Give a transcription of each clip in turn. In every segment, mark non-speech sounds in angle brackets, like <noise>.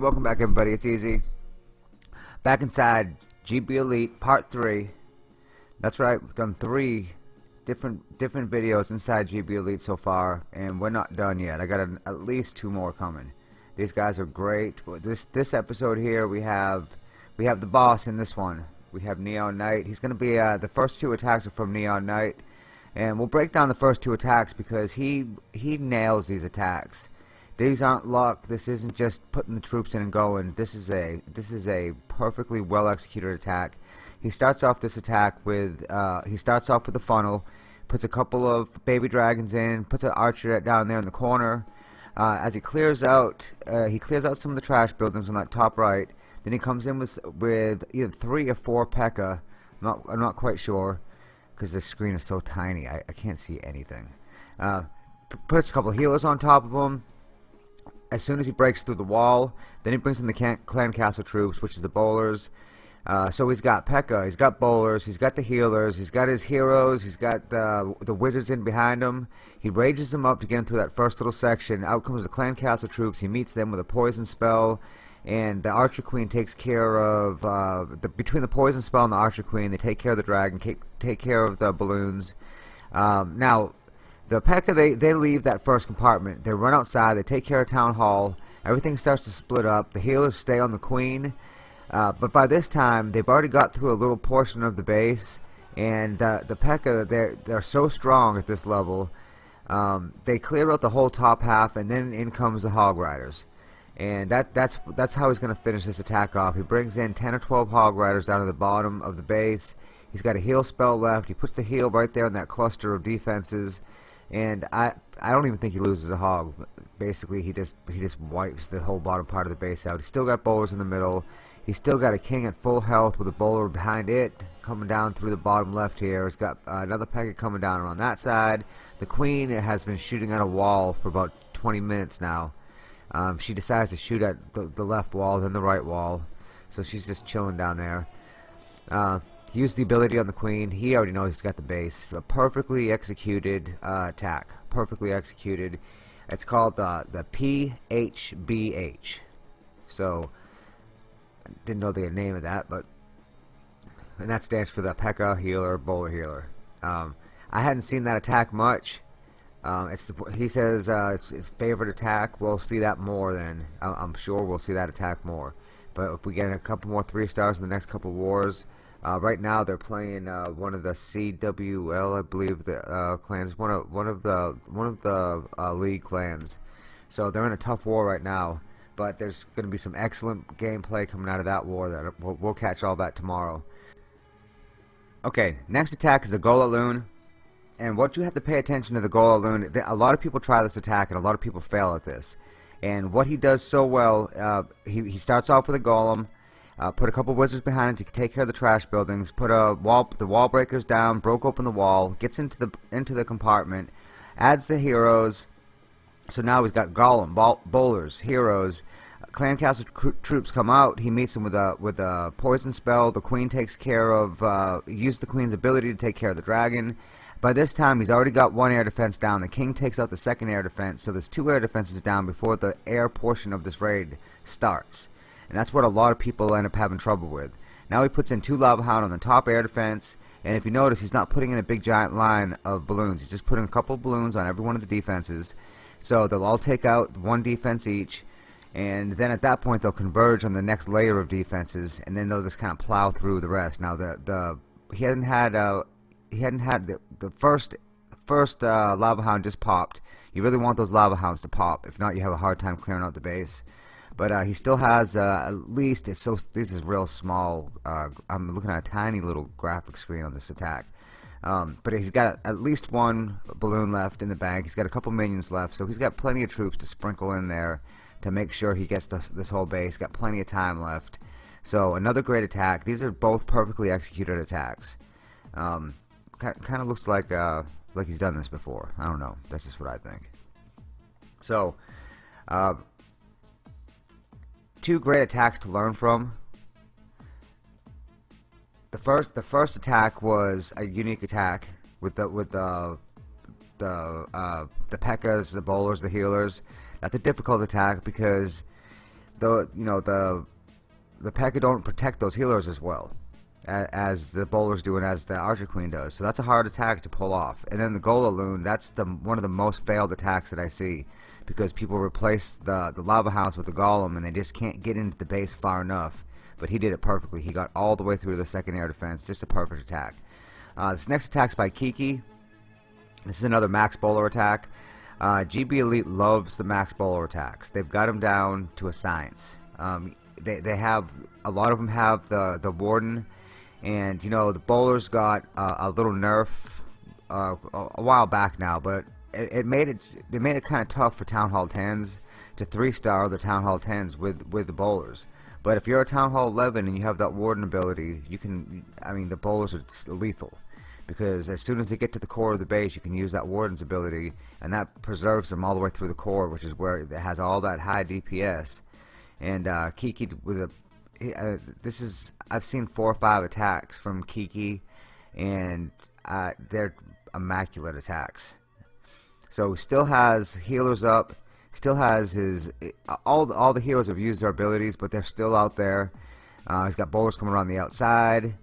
Welcome back everybody, it's Easy. Back inside GB Elite Part 3. That's right, we've done three different different videos inside GB Elite so far, and we're not done yet. I got an, at least two more coming. These guys are great. This this episode here, we have we have the boss in this one. We have Neon Knight. He's going to be, uh, the first two attacks are from Neon Knight. And we'll break down the first two attacks because he he nails these attacks. These aren't luck. This isn't just putting the troops in and going. This is a this is a perfectly well executed attack. He starts off this attack with uh, he starts off with a funnel, puts a couple of baby dragons in, puts an archer down there in the corner. Uh, as he clears out, uh, he clears out some of the trash buildings on that top right. Then he comes in with with either three or four P.E.K.K.A. I'm not I'm not quite sure because the screen is so tiny. I, I can't see anything. Uh, puts a couple healers on top of him as soon as he breaks through the wall, then he brings in the clan castle troops, which is the bowlers. Uh, so he's got P.E.K.K.A, he's got bowlers, he's got the healers, he's got his heroes, he's got the, the wizards in behind him. He rages them up to get through that first little section. Out comes the clan castle troops. He meets them with a poison spell, and the archer queen takes care of uh, the, between the poison spell and the archer queen. They take care of the dragon, take, take care of the balloons. Um, now the P.E.K.K.A, they, they leave that first compartment. They run outside. They take care of Town Hall. Everything starts to split up. The healers stay on the Queen. Uh, but by this time, they've already got through a little portion of the base. And uh, the P.E.K.K.A, they're, they're so strong at this level. Um, they clear out the whole top half, and then in comes the Hog Riders. And that, that's, that's how he's going to finish this attack off. He brings in 10 or 12 Hog Riders down to the bottom of the base. He's got a heal spell left. He puts the heal right there in that cluster of defenses and I I don't even think he loses a hog. Basically, he just he just wipes the whole bottom part of the base out. He's still got bowlers in the middle. He's still got a king at full health with a bowler behind it coming down through the bottom left here. He's got uh, another P.E.K.K.A coming down on that side. The queen has been shooting at a wall for about 20 minutes now. Um, she decides to shoot at the, the, left wall, then the right wall. So she's just chilling down there. Uh, Use the ability on the queen. He already knows he's got the base. A perfectly executed uh, attack. Perfectly executed. It's called the the PHBH. So I didn't know the name of that, but and that stands for the P.E.K.K.A healer, bowler healer. Um, I hadn't seen that attack much. Um, it's the, he says uh, it's his favorite attack. We'll see that more then. I'm sure we'll see that attack more. But if we get a couple more three stars in the next couple wars, uh, right now they're playing uh, one of the CWL, I believe the uh, clans, one of one of the one of the uh, league clans. So they're in a tough war right now, but there's going to be some excellent gameplay coming out of that war. That we'll, we'll catch all that tomorrow. Okay, next attack is the Golaloon, and what you have to pay attention to the Golaloon. A lot of people try this attack, and a lot of people fail at this. And what he does so well, uh, he he starts off with a golem. Uh, put a couple wizards behind it to take care of the trash buildings. Put a wall, the wall breakers down. Broke open the wall. Gets into the into the compartment. Adds the heroes. So now he's got Golem, bowlers, heroes. Clan Castle troops come out. He meets them with a with a poison spell. The queen takes care of uh, use the queen's ability to take care of the dragon. By this time, he's already got one air defense down. The king takes out the second air defense, so there's two air defenses down before the air portion of this raid starts and that's what a lot of people end up having trouble with. Now he puts in two Lava Hound on the top air defense, and if you notice, he's not putting in a big giant line of balloons. He's just putting a couple of balloons on every one of the defenses. So they'll all take out one defense each, and then at that point they'll converge on the next layer of defenses, and then they'll just kind of plow through the rest. Now the the he hasn't had uh, he hadn't had the, the first first uh, Lava Hound just popped. You really want those Lava Hounds to pop. If not, you have a hard time clearing out the base. But uh, he still has uh, at least it's so this is real small. Uh, I'm looking at a tiny little graphic screen on this attack. Um, but he's got at least one balloon left in the bank. He's got a couple minions left, so he's got plenty of troops to sprinkle in there to make sure he gets this whole base. Got plenty of time left. So another great attack. These are both perfectly executed attacks. Um, kind of looks like uh, like he's done this before. I don't know. That's just what I think. So, uh, two great attacks to learn from. The first the first attack was a unique attack with the with the the uh, the P.E.K.K.A.s, the bowlers, the healers. That's a difficult attack because the you know the the P.E.K.K.A don't protect those healers as well as the bowlers do and as the archer queen does so that's a hard attack to pull off and then the Golaloon that's the one of the most failed attacks that I see because people replace the the lava hounds with the golem and they just can't get into the base far enough. But he did it perfectly. He got all the way through the second air defense. Just a perfect attack. Uh, this next attack's by Kiki. This is another max bowler attack. Uh, GB Elite loves the max bowler attacks. They've got them down to a science. Um, they, they have a lot of them have the the warden. And you know the bowlers got uh, a little nerf uh, a while back now but it, it made it it made it kind of tough for town hall 10s to three star the town hall 10s with with the bowlers. But if you're a town hall 11 and you have that warden ability you can I mean the bowlers are lethal. Because as soon as they get to the core of the base you can use that warden's ability and that preserves them all the way through the core which is where it has all that high DPS and uh, Kiki with a uh, this is I've seen four or five attacks from Kiki, and uh, they're immaculate attacks. So still has healers up, still has his all all the healers have used their abilities, but they're still out there. Uh, he's got bowlers coming around the outside,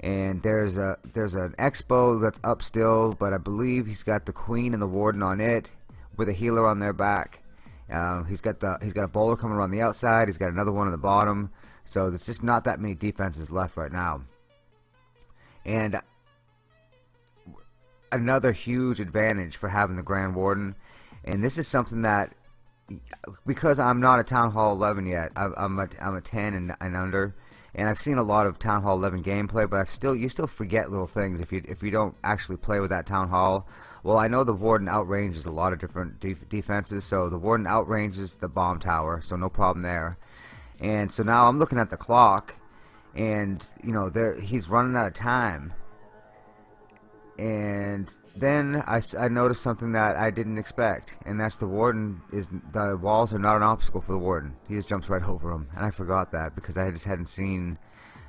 and there's a there's an expo that's up still, but I believe he's got the queen and the warden on it with a healer on their back. Uh, he's got the he's got a bowler coming around the outside. He's got another one on the bottom. So there's just not that many defenses left right now. And another huge advantage for having the Grand Warden, and this is something that, because I'm not a Town Hall 11 yet, I'm a, I'm a 10 and, and under, and I've seen a lot of Town Hall 11 gameplay, but I've still you still forget little things if you if you don't actually play with that Town Hall. Well, I know the Warden outranges a lot of different def defenses, so the Warden outranges the bomb tower, so no problem there. And so now I'm looking at the clock, and you know there he's running out of time. And then I, I noticed something that I didn't expect, and that's the warden is the walls are not an obstacle for the warden. He just jumps right over them, and I forgot that because I just hadn't seen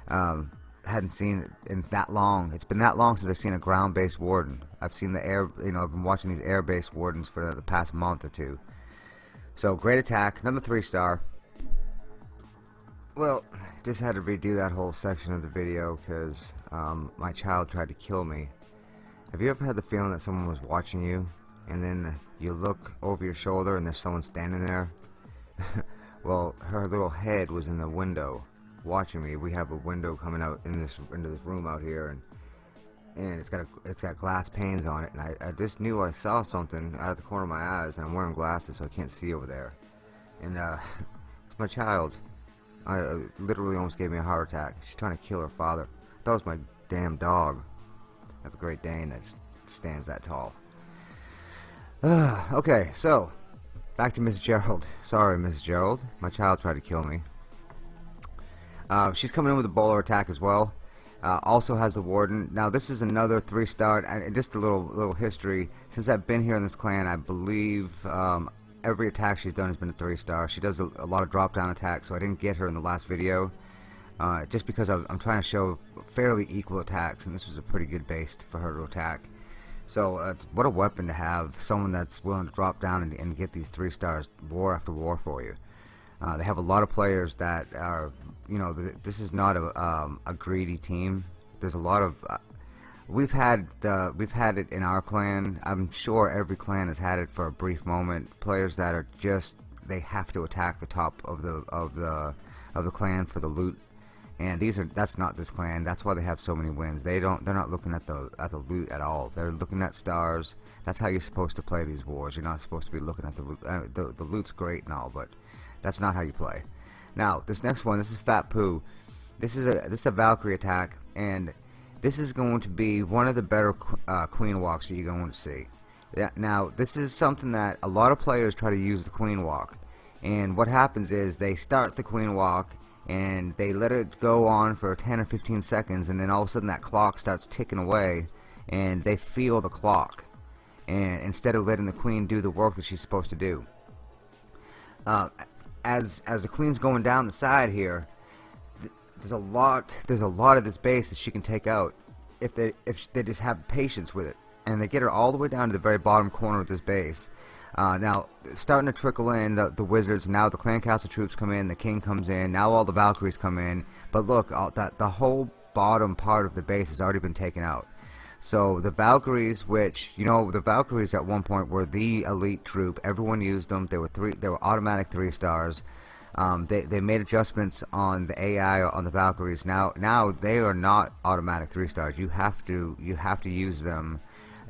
um, hadn't seen it in that long. It's been that long since I've seen a ground-based warden. I've seen the air, you know, I've been watching these air-based wardens for the past month or two. So great attack, another three star. Well, just had to redo that whole section of the video because um, my child tried to kill me. Have you ever had the feeling that someone was watching you and then you look over your shoulder and there's someone standing there? <laughs> well, her little head was in the window watching me. We have a window coming out in this into this room out here and and it's got a, it's got glass panes on it and I, I just knew I saw something out of the corner of my eyes and I'm wearing glasses so I can't see over there. And uh, <laughs> it's my child. I uh, literally almost gave me a heart attack. She's trying to kill her father. I thought it was my damn dog. Have a Great Dane that stands that tall. Uh, okay, so back to Miss Gerald. Sorry, Miss Gerald. My child tried to kill me. Uh, she's coming in with a bowler attack as well. Uh, also has the warden. Now this is another three star. And just a little little history. Since I've been here in this clan, I believe um, every attack she's done has been a three star. She does a, a lot of drop down attacks, so I didn't get her in the last video. Uh, just because I, am trying to show fairly equal attacks, and this was a pretty good base for her to attack. So, uh, what a weapon to have, someone that's willing to drop down and, and get these three stars war after war for you. Uh, they have a lot of players that are, you know, th this is not a, um, a greedy team. There's a lot of uh, we've had the we've had it in our clan. I'm sure every clan has had it for a brief moment. Players that are just they have to attack the top of the of the of the clan for the loot. And these are that's not this clan. That's why they have so many wins. They don't they're not looking at the at the loot at all. They're looking at stars. That's how you're supposed to play these wars. You're not supposed to be looking at the uh, the, the loot's great and all, but that's not how you play. Now, this next one, this is Fat Poo. This is a this is a Valkyrie attack and this is going to be one of the better uh, queen walks that you're going to see. Now, this is something that a lot of players try to use the queen walk. And what happens is they start the queen walk and they let it go on for 10 or 15 seconds and then all of a sudden that clock starts ticking away and they feel the clock and instead of letting the queen do the work that she's supposed to do. Uh, as as the queen's going down the side here there's a lot there's a lot of this base that she can take out if they if they just have patience with it and they get her all the way down to the very bottom corner of this base Uh, now, starting to trickle in the, the wizards. Now the clan castle troops come in. The king comes in. Now all the Valkyries come in. But look, all, that the whole bottom part of the base has already been taken out. So the Valkyries, which you know, the Valkyries at one point were the elite troop. Everyone used them. They were three. They were automatic three stars. Um, they they made adjustments on the AI on the Valkyries. Now now they are not automatic three stars. You have to you have to use them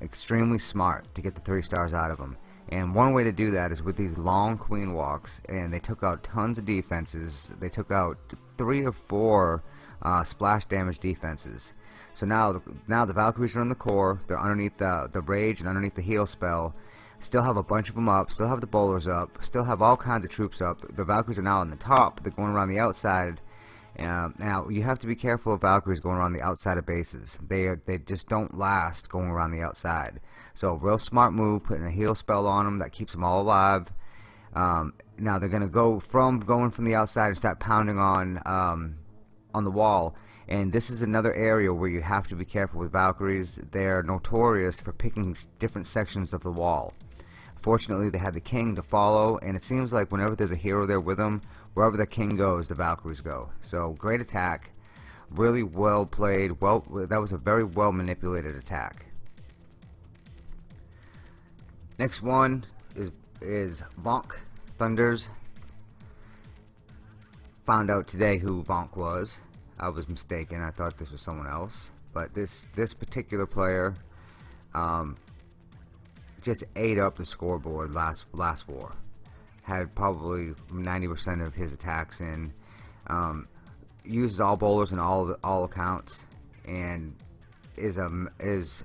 extremely smart to get the three stars out of them. And one way to do that is with these long queen walks. And they took out tons of defenses. They took out three or four uh, splash damage defenses. So now, now the Valkyries are in the core. They're underneath the the rage and underneath the heal spell. Still have a bunch of them up. Still have the bowlers up. Still have all kinds of troops up. The Valkyries are now on the top. They're going around the outside. Uh, now you have to be careful of Valkyries going around the outside of bases. They are, they just don't last going around the outside. So real smart move, putting a heal spell on them that keeps them all alive. Um, now they're gonna go from going from the outside and start pounding on um, on the wall and this is another area where you have to be careful with Valkyries. They're notorious for picking different sections of the wall. Fortunately, they had the king to follow, and it seems like whenever there's a hero there with them, wherever the king goes, the Valkyries go. So, great attack. Really well played. Well, That was a very well manipulated attack. Next one is, is Vonk Thunders. Found out today who Vonk was. I was mistaken. I thought this was someone else. But this this particular player um, just ate up the scoreboard last last war. Had probably 90% of his attacks in. Um, uses all bowlers in all all accounts, and is a is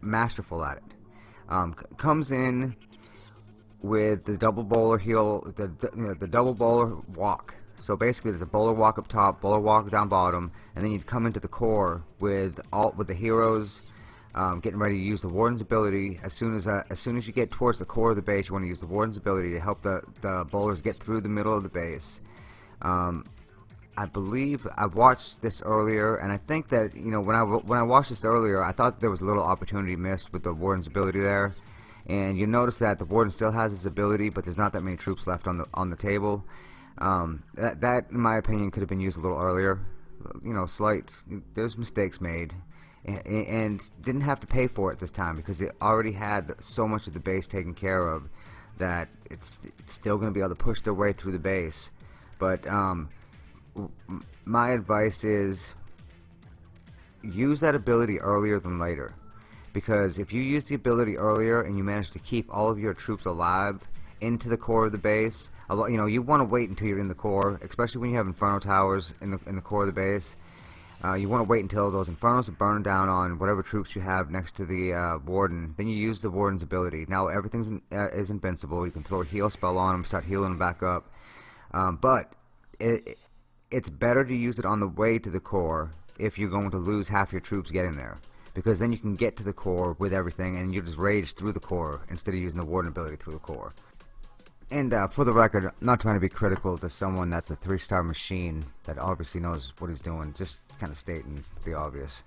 masterful at it. Um, comes in with the double bowler heel, the the, you know, the double bowler walk so basically, there's a bowler walk up top, bowler walk down bottom, and then you'd come into the core with all with the heroes um, getting ready to use the warden's ability. As soon as uh, as soon as you get towards the core of the base, you want to use the warden's ability to help the the bowlers get through the middle of the base. Um, I believe I watched this earlier, and I think that you know when I when I watched this earlier, I thought there was a little opportunity missed with the warden's ability there. And you notice that the warden still has his ability, but there's not that many troops left on the on the table. Um, that, that, in my opinion, could have been used a little earlier. You know, slight. There's mistakes made, and, didn't have to pay for it this time because it already had so much of the base taken care of that it's, it's still going to be able to push their way through the base. But um, my advice is use that ability earlier than later because if you use the ability earlier and you manage to keep all of your troops alive into the core of the base. You know, you want to wait until you're in the core, especially when you have Inferno towers in the in the core of the base. Uh, you want to wait until those Infernos are burning down on whatever troops you have next to the uh, Warden. Then you use the Warden's ability. Now everything in, uh, is invincible. You can throw a heal spell on them, start healing them back up. Um, but it, it's better to use it on the way to the core if you're going to lose half your troops getting there because then you can get to the core with everything and you just rage through the core instead of using the warden ability through the core and uh, for the record, I'm not trying to be critical to someone that's a three-star machine that obviously knows what he's doing, just kind of stating the obvious.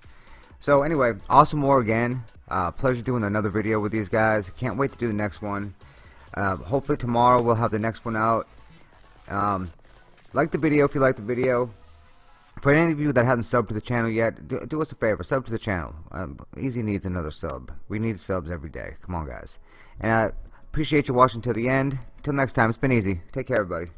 So anyway, awesome war again. Uh, pleasure doing another video with these guys. Can't wait to do the next one. Uh, hopefully tomorrow we'll have the next one out. Um, like the video if you like the video. For any of you that haven't subbed to the channel yet, do, do us a favor, sub to the channel. Um, Easy needs another sub. We need subs every day. Come on, guys. And uh, Appreciate you watching till the end. Till next time, it's been easy. Take care, everybody.